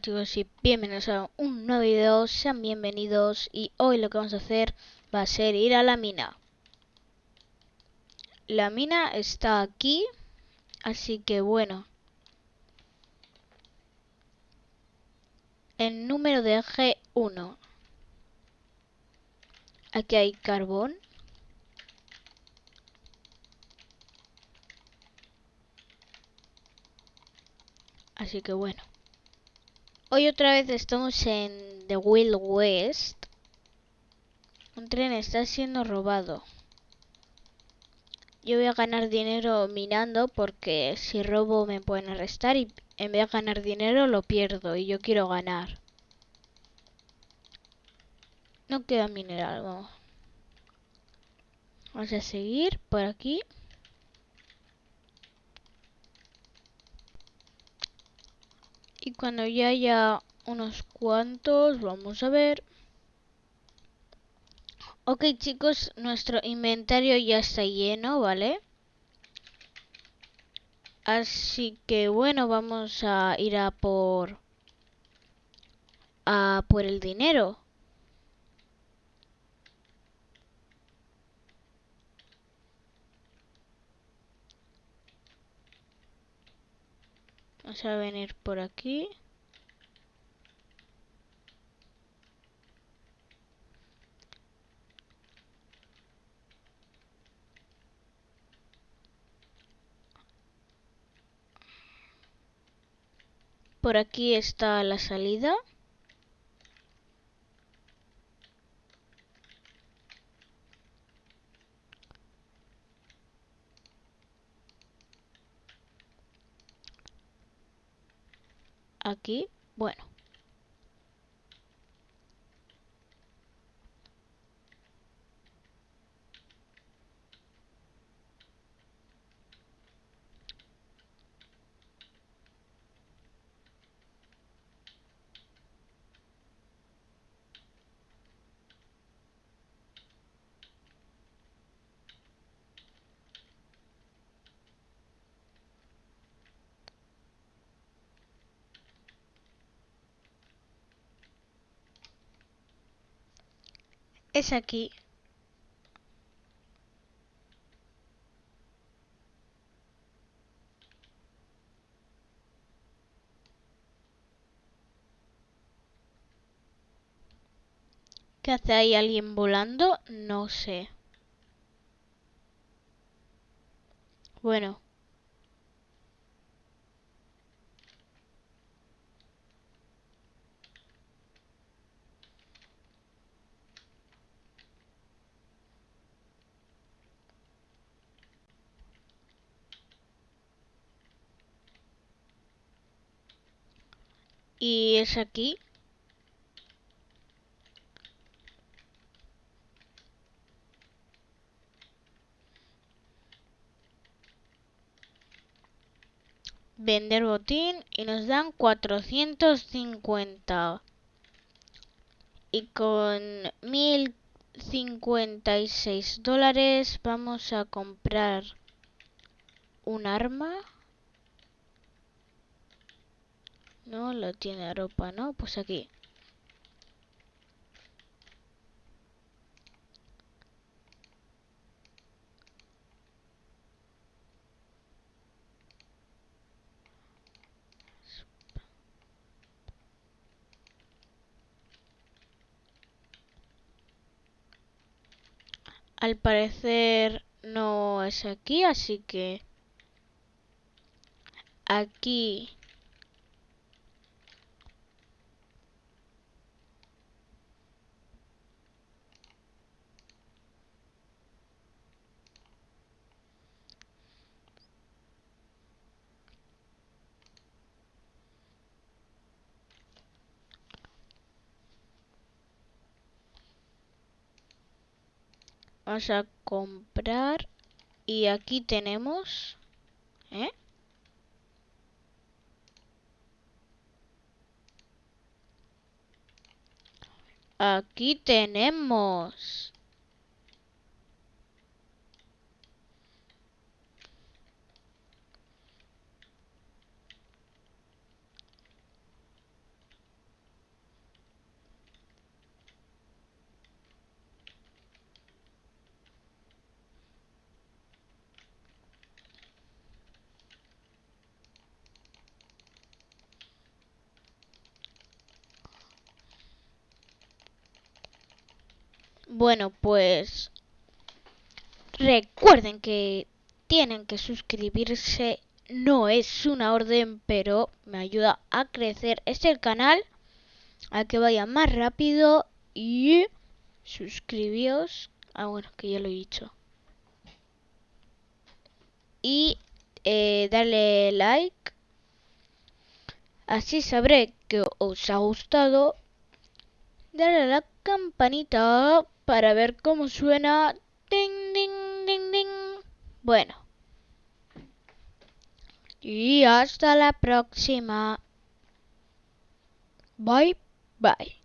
Chicos y bienvenidos a un nuevo video, sean bienvenidos y hoy lo que vamos a hacer va a ser ir a la mina. La mina está aquí, así que bueno. El número de G1. Aquí hay carbón. Así que bueno. Hoy otra vez estamos en The Wild West. Un tren está siendo robado. Yo voy a ganar dinero minando porque si robo me pueden arrestar y en vez de ganar dinero lo pierdo y yo quiero ganar. No queda mineral, vamos. Vamos a seguir por aquí. Y cuando ya haya unos cuantos, vamos a ver. Ok chicos, nuestro inventario ya está lleno, ¿vale? Así que bueno, vamos a ir a por... a por el dinero. Vamos a venir por aquí. Por aquí está la salida. Aquí, bueno. Es aquí. ¿Qué hace ahí alguien volando? No sé. Bueno. Y es aquí. Vender botín y nos dan 450. Y con 1056 dólares vamos a comprar un arma. No, lo tiene ropa, ¿no? Pues aquí. Al parecer no es aquí, así que aquí Vamos a comprar. Y aquí tenemos... ¿Eh? Aquí tenemos... Bueno, pues recuerden que tienen que suscribirse. No es una orden, pero me ayuda a crecer este canal, a que vaya más rápido y suscribíos. Ah, bueno, que ya lo he dicho. Y eh, darle like. Así sabré que os ha gustado. Darle a la campanita para ver cómo suena. Ding, ding, ding, ding. Bueno. Y hasta la próxima. Bye, bye.